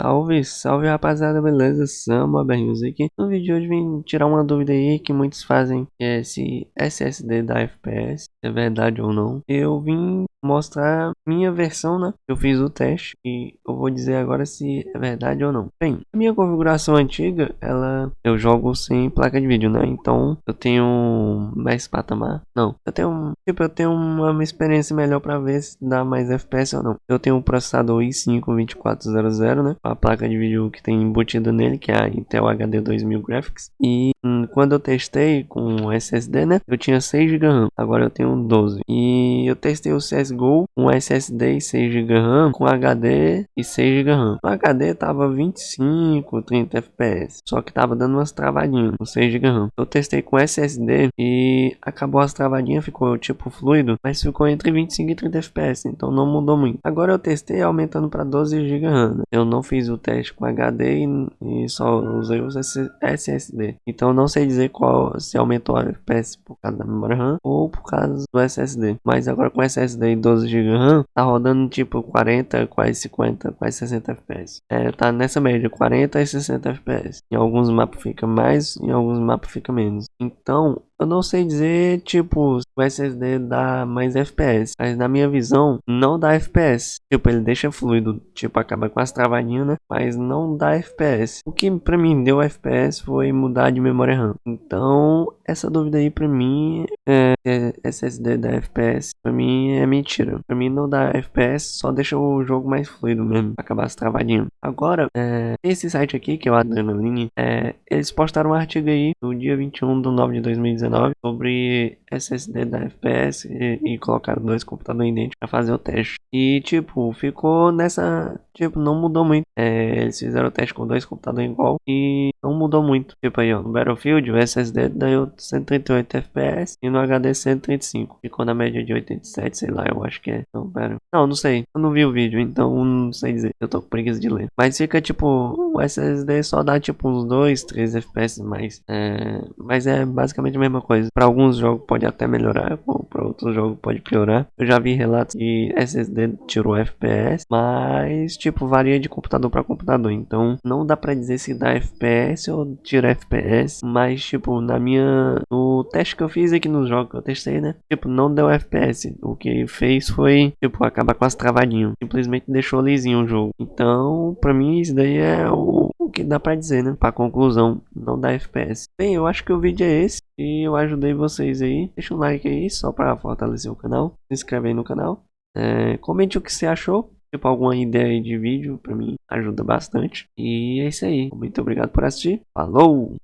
Salve, salve rapaziada, beleza? Samba Berrios aqui. No vídeo de hoje vim tirar uma dúvida aí que muitos fazem, que é se SSD da FPS é verdade ou não. Eu vim mostrar minha versão, né? Eu fiz o teste e eu vou dizer agora se é verdade ou não. Bem, a minha configuração antiga, ela eu jogo sem placa de vídeo, né? Então eu tenho mais patamar. Não, eu tenho tipo eu tenho uma experiência melhor para ver se dá mais FPS ou não. Eu tenho um processador i5 2400, né? A placa de vídeo que tem embutida nele, que é a Intel HD 2000 Graphics. E hum, quando eu testei com SSD, né? Eu tinha 6 GB RAM. Agora eu tenho 12. E eu testei o CS CSGO com SSD e 6 GB RAM, com HD e 6 GB RAM. O HD tava 25, 30 FPS, só que tava dando umas travadinhas com 6 GB RAM. Eu testei com SSD e acabou as travadinhas, ficou tipo fluido, mas ficou entre 25 e 30 FPS, então não mudou muito. Agora eu testei aumentando para 12 GB RAM. Né? Eu não fiz o teste com HD e, e só usei os SSD. Então não sei dizer qual se aumentou a FPS por causa da memória RAM ou por causa do SSD. Mas agora com SSD 12 GB RAM, tá rodando tipo 40, quase 50, quase 60 FPS. É, tá nessa média, 40 e 60 FPS. Em alguns mapas fica mais, em alguns mapas fica menos. Então, eu não sei dizer, tipo, se o SSD dá mais FPS, mas na minha visão, não dá FPS. Tipo, ele deixa fluido, tipo, acaba com as travadinhas, né? Mas não dá FPS. O que pra mim deu FPS foi mudar de memória RAM. Então, essa dúvida aí pra mim, é, é SSD da FPS, pra mim é mentira. Pra mim não dá FPS, só deixa o jogo mais fluido mesmo, acabar as travadinhas. Agora, é, esse site aqui, que é o Adrenaline, é, eles postaram um artigo aí no dia 21 de 9 de 2019 sobre SSD da FPS e, e colocaram dois computadores idênticos para fazer o teste. E tipo, ficou nessa. Tipo, não mudou muito. É, eles fizeram o teste com dois computadores igual e não mudou muito. Tipo aí, ó, no Battlefield o SSD deu 138 FPS e no HD 135. Ficou na média de 87, sei lá, eu acho que é. Não, pera. Não, não sei. Eu não vi o vídeo, então não sei dizer. Eu tô com preguiça de ler. Mas fica tipo, o SSD só dá tipo uns 2, 3 FPS mais. É, mas é basicamente a mesma coisa. Para alguns jogos pode até melhorar, para outros jogos pode piorar. Eu já vi relatos que SSD tirou FPS, mas tipo varia de computador para computador. Então não dá para dizer se dá FPS ou tira FPS, mas tipo na minha no teste que eu fiz aqui nos jogos que eu testei, né? Tipo não deu FPS. O que fez foi tipo acabar com as travadinhas. Simplesmente deixou lisinho o jogo. Então para mim isso daí é o que dá pra dizer, né? Pra conclusão, não dá FPS. Bem, eu acho que o vídeo é esse. E eu ajudei vocês aí. Deixa um like aí, só pra fortalecer o canal. Se inscreve aí no canal. É, comente o que você achou. Tipo, alguma ideia de vídeo pra mim ajuda bastante. E é isso aí. Muito obrigado por assistir. Falou!